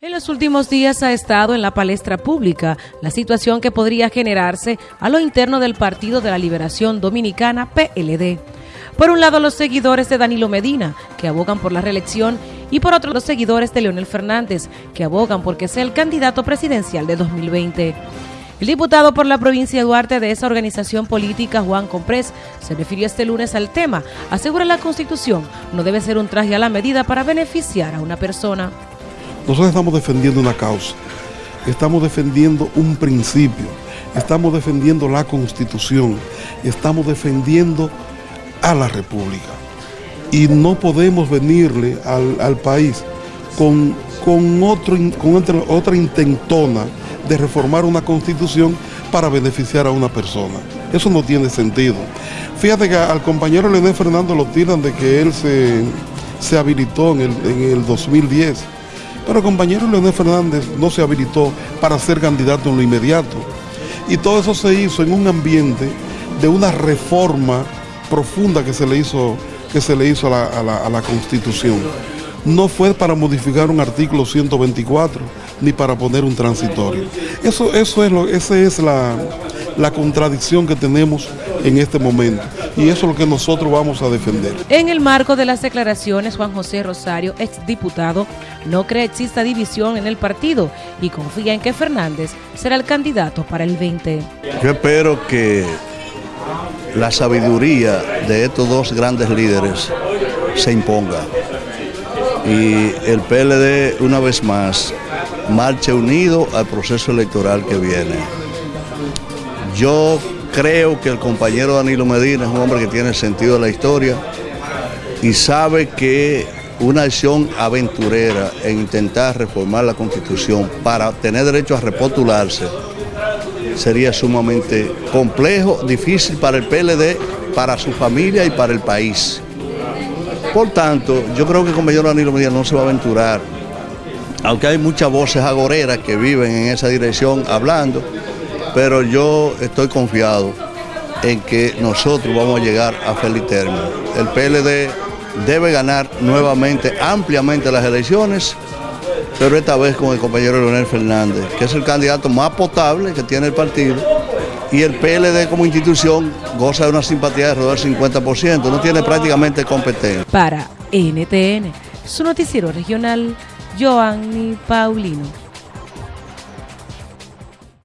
En los últimos días ha estado en la palestra pública la situación que podría generarse a lo interno del Partido de la Liberación Dominicana, PLD. Por un lado, los seguidores de Danilo Medina, que abogan por la reelección, y por otro, los seguidores de Leonel Fernández, que abogan por que sea el candidato presidencial de 2020. El diputado por la provincia de Duarte de esa organización política, Juan Comprés, se refirió este lunes al tema. Asegura la Constitución no debe ser un traje a la medida para beneficiar a una persona. Nosotros estamos defendiendo una causa, estamos defendiendo un principio, estamos defendiendo la Constitución, estamos defendiendo a la República. Y no podemos venirle al, país con, con, otro, con otra, otra intentona de reformar una constitución para beneficiar a una persona. Eso no tiene sentido. Fíjate que al compañero Leonel Fernando lo tiran de que él se, se habilitó en el, en el 2010 pero el compañero Leonel Fernández no se habilitó para ser candidato en lo inmediato. Y todo eso se hizo en un ambiente de una reforma profunda que se le hizo, que se le hizo a, la, Constitución. No fue para modificar un artículo 124 ni para poner un transitorio. Eso, eso es lo, esa es la, la contradicción que tenemos en este momento y eso es lo que nosotros vamos a defender. En el marco de las declaraciones, Juan José Rosario, exdiputado, no cree exista división en el partido y confía en que Fernández será el candidato para el 20. Yo espero que la sabiduría de estos dos grandes líderes se imponga y el PLD una vez más marche unido al proceso electoral que viene. Yo creo que el compañero Danilo Medina es un hombre que tiene sentido de la historia y sabe que una acción aventurera en intentar reformar la Constitución para tener derecho a repostularse sería sumamente complejo, difícil para el PLD, para su familia y para el país. Por tanto, yo creo que el compañero Danilo Medina no se va a aventurar, aunque hay muchas voces agoreras que viven en esa dirección hablando, pero yo estoy confiado en que nosotros vamos a llegar a feliz término. El PLD debe ganar nuevamente ampliamente las elecciones, pero esta vez con el compañero Leonel Fernández, que es el candidato más potable que tiene el partido, y el PLD como institución goza de una simpatía de alrededor del 50%, no tiene prácticamente competencia. Para NTN, su noticiero regional, Joanny Paulino.